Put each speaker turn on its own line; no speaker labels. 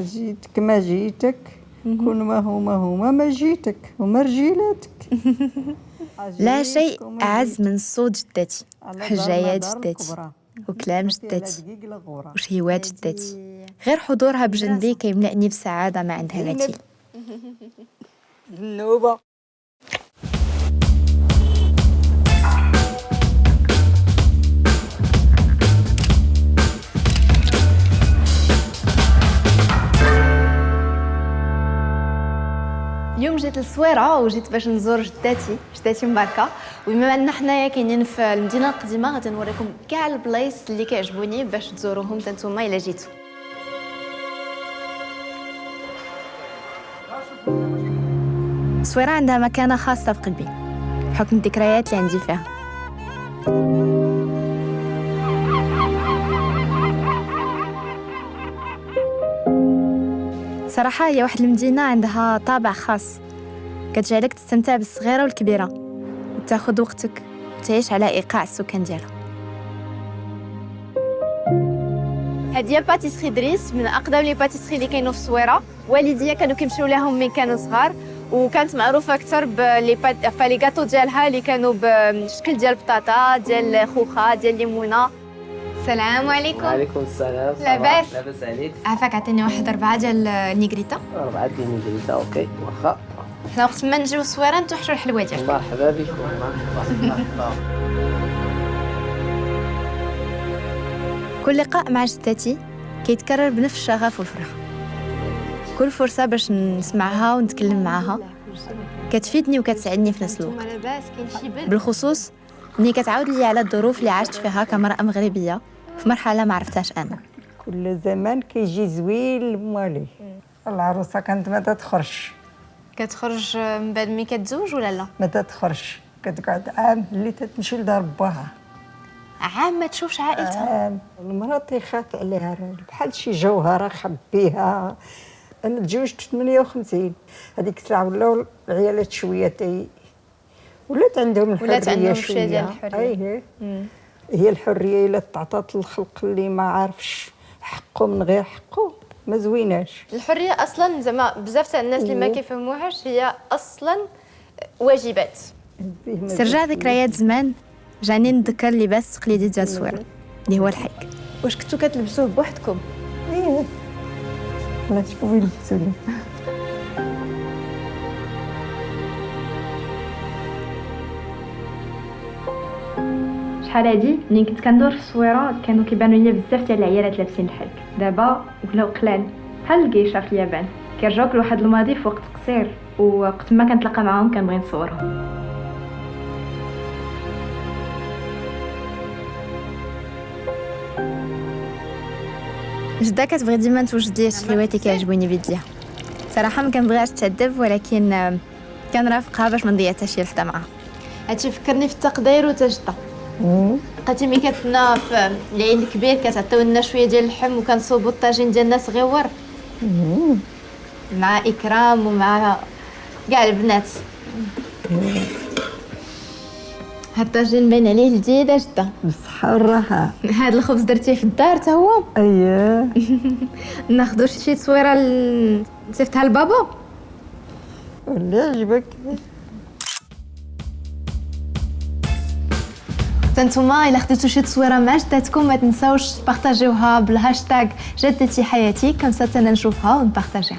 جيتك ما جيتك. كون ما هو ما هو ما جيتك. هما رجيلاتك.
لا شيء أعز من صوت جدتي حجايات جدتي. وكلام جدتي. وشهيوات جدتي. غير حضورها بجنبي كيملأني بسعادة ما عندها مثيل
اليوم جيت للصويرة وجيت باش نزور جداتي جداتي مباركة. وبما أن حنايا كاينين في المدينة القديمة غادي نوريكم كاع البلايص اللي كيعجبوني باش تزوروهم نتوما إلا جيتوا
الصويرة عندها مكانة خاصة في قلبي. بحكم الذكريات اللي عندي فيها. صراحة هي واحد المدينة عندها طابع خاص. كتجعلك تستمتع بالصغيرة والكبيرة وتاخد وقتك وتعيش على إيقاع السكان ديالها.
هذه هي pâtisserie دريس من أقدم les pâtisseries اللي كاينوا في الصويرة. والديا كانوا كيمشيو لهم من كانوا صغار وكانت معروفة أكثر ب les pâtes... فلي ديالها اللي كانوا بشكل ديال بطاطا ديال خوخة ديال ليمونة. السلام عليكم.
وعليكم السلام.
لاباس؟
لاباس عليك.
عافاك عطيني واحد اربعه ديال النيغريتا
أربعة ديال النجريتا OK. واخا.
حنا وقت ما نجيو الصويره نتوحشوا الحلوه ديالكم
مرحبا بكم. مرحبا مرحبا
كل لقاء مع جدتي كيتكرر بنفس الشغف والفرحة كل فرصة باش نسمعها ونتكلم معها. كتفيدني وكتساعدني في نفس الوقت. بالخصوص اني كتعاود لي على الظروف اللي عشت فيها كمرأة مغربية في مرحلة ما عرفتهاش أنا.
كل زمان كيجي زوين لمواليه العروسة كانت ما تدخلش
كتخرج من بعد ملي كتزوج ولا لا؟
ما تدخلش كتقعد عام اللي تتمشي لدار باها
عام ما تشوفش عائلتها؟
عام. المرأة تيخاف عليها بحال شي جوهرة خبيها. أنا تزوجت في 58 هذيك الساعة ولاو العيالات شوية تي ولات عندهم الحرية
ولات عندهم
شوية
شوية. ديال الحرية.
أيه. هي الحرية إلا تعطات للخلق اللي ما عارفش حقه من غير حقه ما زويناش.
الحرية أصلا زعما بزاف تاع الناس اللي ما
إيه.
كيفهموهاش هي أصلا واجبات.
ما زال
ذكريات زمان جاني نتذكر اللباس التقليدي ديال الصويرة اللي هو الحيك.
واش كنتو كتلبسوه بوحدكم؟
إيه. لا شكون يلبسوني
شحال هادي ملي كنت كندور في الصويرة كانوا كيبانوا لي بزاف ديال العيالات لابسين الحلك دابا ولاو قلال. بحال الجيشه في اليابان. كيرجعوك لواحد الماضي في وقت قصير ووقت ما كنتلاقى معاهم كنبغي نصورهم.
جدة كتبغي ديما توجد لي شي حلويات اللي كيعجبوني بيديها صراحة ما كنبغيهاش تعذب ولكن كنرافقها باش ما نضيع حتى شي لحظة معاها.
هادشي فكرني في التقدير وتجدة. بقيتي ملي كتنا في العيد الكبير كتعطيو لنا شوية ديال اللحم وكنصوبوا الطاجين ديالنا صغيور مع إكرام ومع كاع البنات. هاد الطاجين باين عليه جديد جدا.
بالصحة والراحة.
هاد الخبز درتيه في الدار حتى هو.
اييه
ناخدو شي تصويره ل- نصيفطها لبابا؟
واللي عجبك.
تنتوما الا خديتو شي تصويره مع جداتكم ما تنساوش تبارطاجيوها بالهاشتاج جدتي حياتي كم أنا نشوفها ونبارطاجيها